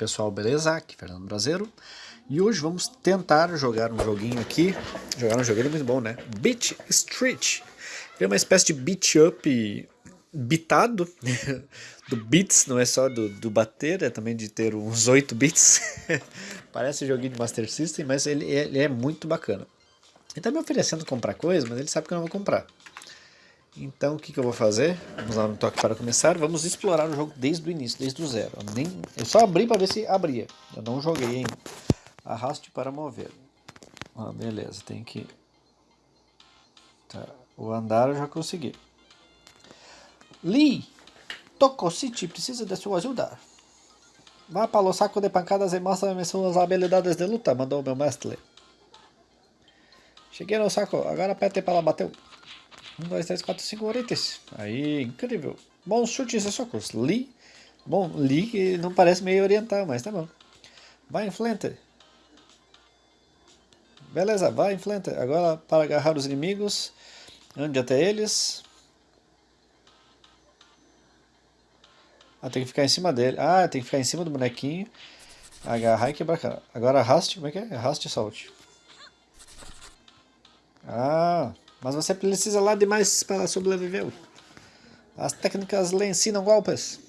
pessoal, beleza? Aqui Fernando Brasileiro. E hoje vamos tentar jogar um joguinho aqui. Jogar um joguinho muito bom, né? Beat Street. É uma espécie de beat up bitado Do beats, não é só do, do bater É também de ter uns 8 bits Parece joguinho de Master System Mas ele, ele é muito bacana. Ele tá me oferecendo comprar coisa Mas ele sabe que eu não vou comprar então o que, que eu vou fazer? Vamos lá no toque para começar. Vamos explorar o jogo desde o início, desde o zero. Eu, nem, eu só abri para ver se abria. Eu não joguei ainda. Arraste para mover. Ah, beleza, tem que... Tá. O andar eu já consegui. Lee! City precisa de sua ajuda. Vá para o saco de pancadas e mostra-me suas habilidades de luta, mandou meu mestre. Cheguei no saco, agora aperte para bater. 1, 2, 3, 4, 5 orientes. Aí, incrível. Bom chutes e socos. Lee. Bom, Lee não parece meio oriental, mas tá bom. Vai em. Beleza, vai em. Agora para agarrar os inimigos. Ande até eles. Ah, tem que ficar em cima dele. Ah, tem que ficar em cima do bonequinho. Agarrar e quebrar cara. Agora arraste, como é que é? Arraste e solte. Ah, mas você precisa lá demais para sobreviver. As técnicas lhe ensinam golpes.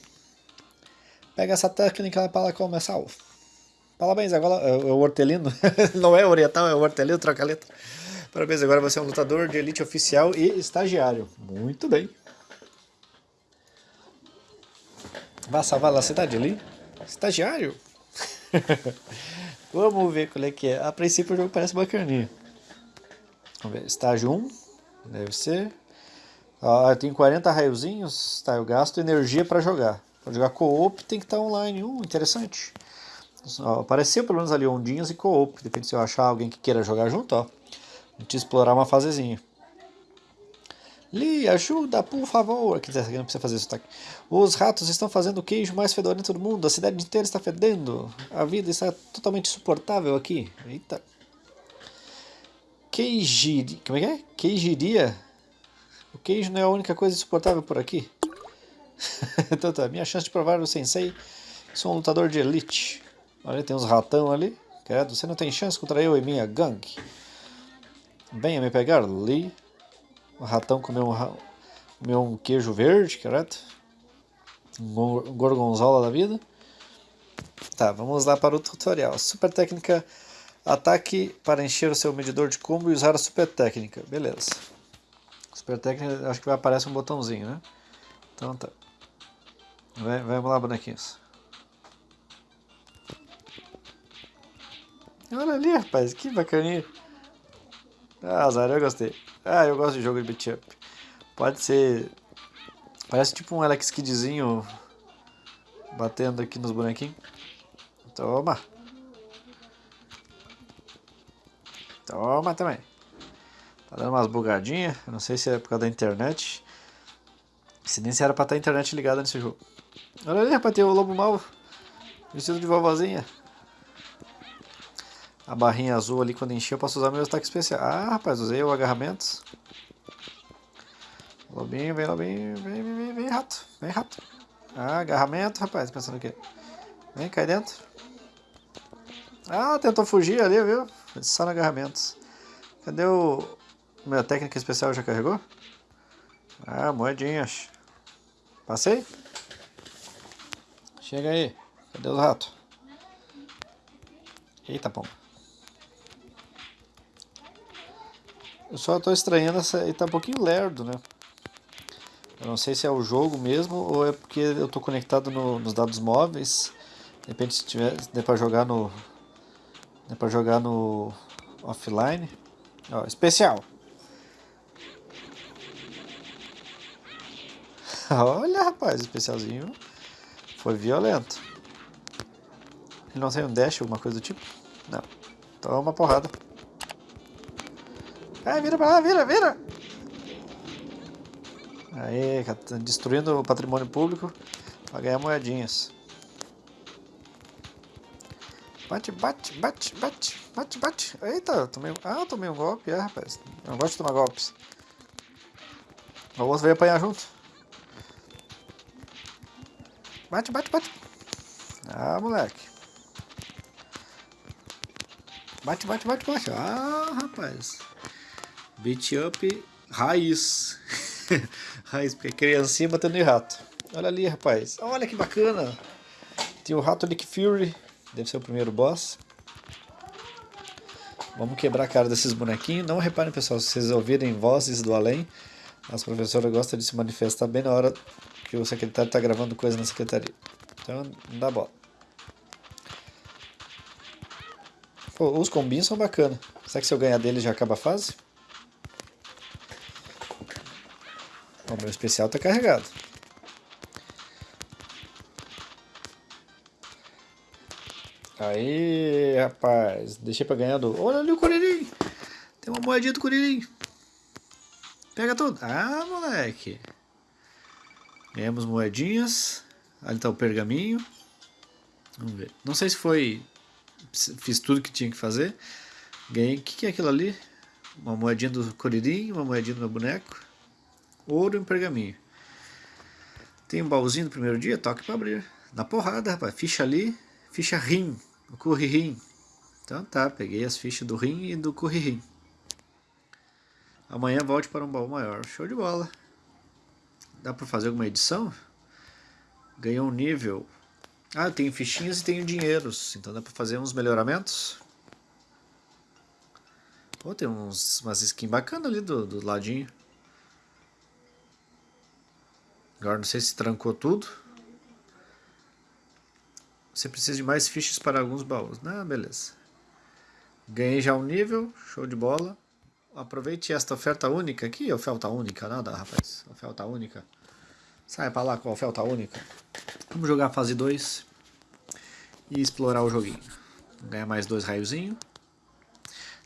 Pega essa técnica para começar. Parabéns, agora é o hortelino. Não é oriental, é o hortelino, troca letra. Parabéns, agora você é um lutador de elite oficial e estagiário. Muito bem. Vai salvar a cidade ali? Estagiário? Vamos ver qual é que é. A princípio o jogo parece bacaninho. Vamos ver, estágio 1, deve ser. Ah, tenho 40 raiozinhos, tá, eu gasto energia para jogar. Para jogar co-op tem que estar tá online, uh, interessante. Apareceu pelo menos ali ondinhas e co-op, depende se eu achar alguém que queira jogar junto, ó. A gente explorar uma fasezinha. Li, ajuda, por favor. Aqui não precisa fazer isso, tá? Os ratos estão fazendo o queijo mais fedorento do mundo. A cidade inteira está fedendo. A vida está totalmente insuportável aqui. Eita. Queijiri... Como é que é? Queijiria? O queijo não é a única coisa insuportável por aqui? então tá, minha chance de provar o sensei. Sou um lutador de elite. Olha, tem uns ratão ali. Credo, você não tem chance contra eu e minha gangue. Venha me pegar, Lee. O ratão comeu um, comeu um queijo verde, credo. Um gorgonzola da vida. Tá, vamos lá para o tutorial. Super técnica Ataque para encher o seu medidor de combo e usar a super técnica. Beleza. Super técnica, acho que vai aparecer um botãozinho, né? Então tá. Vamos lá, bonequinhos. Olha ali, rapaz, que bacaninha. Ah, azar, eu gostei. Ah, eu gosto de jogo de beat up. Pode ser... Parece tipo um Alex Kidzinho batendo aqui nos bonequinhos. Toma. Toma também. Tá dando umas bugadinhas. Não sei se é por causa da internet. Se nem se era pra estar a internet ligada nesse jogo. Olha ali, rapaz, tem o lobo mau. Vestido de vovozinha. A barrinha azul ali, quando encher, eu posso usar meu ataque especial. Ah, rapaz, usei o agarramentos. Lobinho, vem, lobinho. Vem, vem, vem, vem, rato. Vem, rato. Ah, agarramento, rapaz. Pensando o quê? Vem, cai dentro. Ah, tentou fugir ali, viu? Só no agarramentos. Cadê o... Minha técnica especial já carregou? Ah, moedinhas. Passei? Chega aí. Cadê os ratos? Eita, pomba. Eu só estou estranhando essa... Ele tá um pouquinho lerdo, né? Eu não sei se é o jogo mesmo ou é porque eu estou conectado no, nos dados móveis. De repente se tiver, der para jogar no, Dá pra jogar no offline. Ó, especial. Olha, rapaz, especialzinho foi violento. Ele não tem um dash, alguma coisa do tipo? Não. Toma uma porrada. Ai, vira pra lá, vira, vira! Aí, destruindo o patrimônio público pra ganhar moedinhas. Bate, bate, bate, bate, bate, bate. Eita, tomei... Ah, tomei um golpe, é, rapaz. Eu não gosto de tomar golpes. O outro veio apanhar junto. Bate, bate, bate. Ah, moleque. Bate, bate, bate, bate. Ah, rapaz. Beat up raiz. raiz, porque criancinha batendo em rato. Olha ali, rapaz. Olha que bacana. Tem o rato Nick Fury. Deve ser o primeiro boss. Vamos quebrar a cara desses bonequinhos. Não reparem, pessoal, se vocês ouvirem vozes do além, as professoras gostam de se manifestar bem na hora que o secretário está gravando coisa na secretaria. Então, não dá bola. Pô, os combinhos são bacanas. Será que se eu ganhar dele já acaba a fase? O meu especial está carregado. Aí, rapaz. Deixei pra ganhar do... Olha ali o Curirim. Tem uma moedinha do Curirim. Pega tudo. Ah, moleque. Ganhamos moedinhas. Ali tá o pergaminho. Vamos ver. Não sei se foi... Fiz tudo que tinha que fazer. Ganhei... O que, que é aquilo ali? Uma moedinha do Curirim, uma moedinha do meu boneco. Ouro e um pergaminho. Tem um baúzinho do primeiro dia? Toque pra abrir. Na porrada, rapaz. Ficha ali. Ficha rim. O Curririm. Então tá, peguei as fichas do rim e do Curririm. Amanhã volte para um baú maior. Show de bola. Dá para fazer alguma edição? Ganhou um nível. Ah, eu tenho fichinhas e tenho dinheiros. Então dá para fazer uns melhoramentos. Oh, tem uns, umas skins bacanas ali do, do ladinho. Agora não sei se trancou tudo. Você precisa de mais fichas para alguns baús. Ah, beleza. Ganhei já um nível, show de bola. Aproveite esta oferta única aqui, oferta única, nada rapaz, oferta única. Sai pra lá com a oferta única. Vamos jogar a fase 2 e explorar o joguinho. Ganhar mais dois raiozinhos.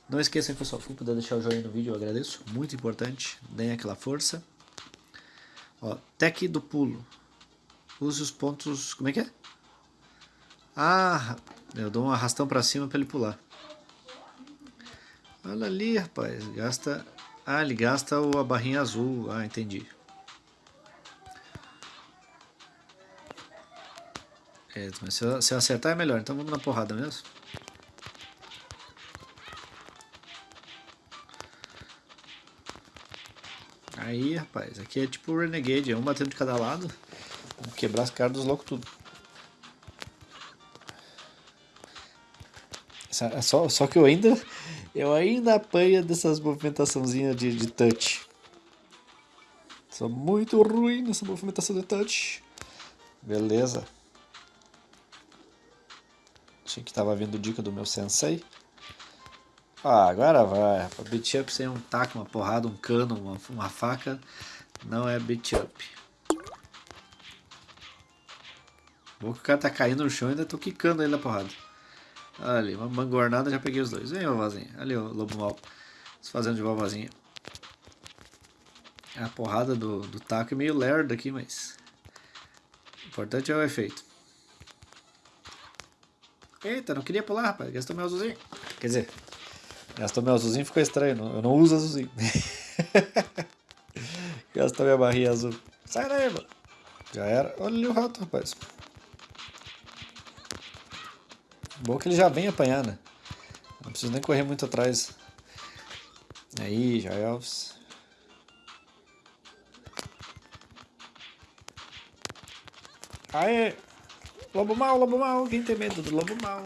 Não esqueçam, pessoal, se puder deixar o joinha no vídeo, eu agradeço. Muito importante, deem aquela força. Ó, tech do pulo. Use os pontos... como é que é? Ah, eu dou um arrastão pra cima pra ele pular. Olha ali, rapaz. Gasta... Ah, ele gasta a barrinha azul. Ah, entendi. É, mas se eu, se eu acertar é melhor. Então vamos na porrada mesmo. Aí, rapaz. Aqui é tipo Renegade. É um batendo de cada lado. Vamos quebrar as caras dos loucos tudo. Só, só que eu ainda eu ainda apanho dessas movimentaçãozinhas de, de touch. Sou muito ruim nessa movimentação de touch. Beleza. Achei que tava vindo dica do meu sensei. Ah, agora vai. Beat up sem um taco, uma porrada, um cano, uma, uma faca. Não é beat up. Bom que o cara tá caindo no chão e ainda tô quicando ele na porrada. Ali, uma mangornada, já peguei os dois. Vem, vovozinha. Ali, o lobo mal. Se fazendo de vovozinha. A porrada do, do taco é meio lerdo aqui, mas... O importante é o efeito. Eita, não queria pular, rapaz. Gastou meu azulzinho. Quer dizer, gastou meu azulzinho ficou estranho. Eu não uso azulzinho. gastou minha barrinha azul. Sai daí, mano. Já era. Olha o rato, rapaz. Bom que ele já vem apanhar, né? Não preciso nem correr muito atrás. Aí, já Elvis. Aê! Lobo mal, lobo mal. Quem tem medo do lobo mal?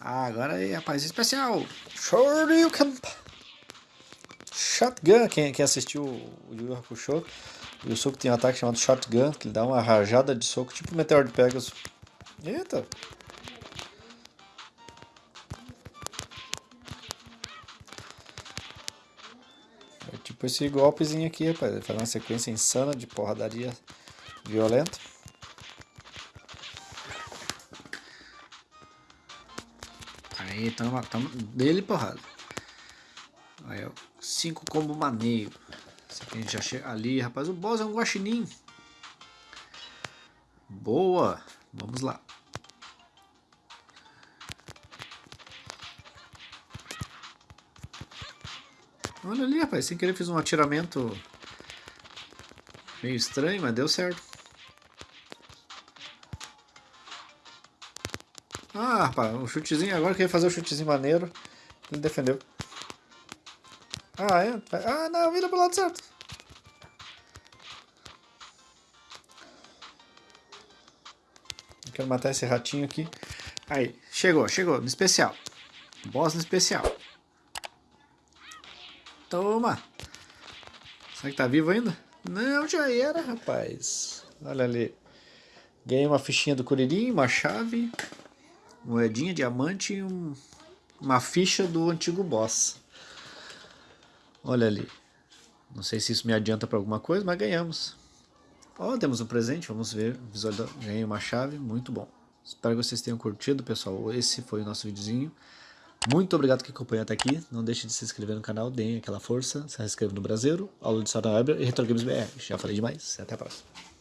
Ah, agora aí, rapaz, especial. Shoryuken. Shotgun. Quem, quem assistiu o Yu Yu Hakusho, o Yusuke tem um ataque chamado Shotgun, que ele dá uma rajada de soco, tipo o Meteor de Pegasus. Eita! Tipo esse golpezinho aqui, rapaz. Fazer uma sequência insana de porradaria violenta. Aí, tamo, tamo dele porrada. Aí, ó. Cinco combo maneiro. A gente já chega ali, rapaz. O boss é um guaxinim. Boa. Vamos lá. Olha ali, rapaz, sem querer fiz um atiramento meio estranho, mas deu certo. Ah, rapaz, um chutezinho, agora que eu ia fazer o um chutezinho maneiro, Ele defendeu. Ah, é? Ah, não, vira pro lado certo. Quero matar esse ratinho aqui. Aí, chegou, chegou, no especial. Boss no especial. Toma. Será que tá vivo ainda? Não, já era, rapaz. Olha ali. Ganhei uma fichinha do Curirim, uma chave, moedinha, diamante e um, uma ficha do antigo boss. Olha ali. Não sei se isso me adianta para alguma coisa, mas ganhamos. Ó, oh, temos um presente, vamos ver. Ganhei uma chave, muito bom. Espero que vocês tenham curtido, pessoal. Esse foi o nosso videozinho. Muito obrigado que acompanhou até aqui. Não deixe de se inscrever no canal, deem aquela força. Se inscreva no Brasileiro, aula de Sara Weber e Retro Games BR. Já falei demais. Até a próxima.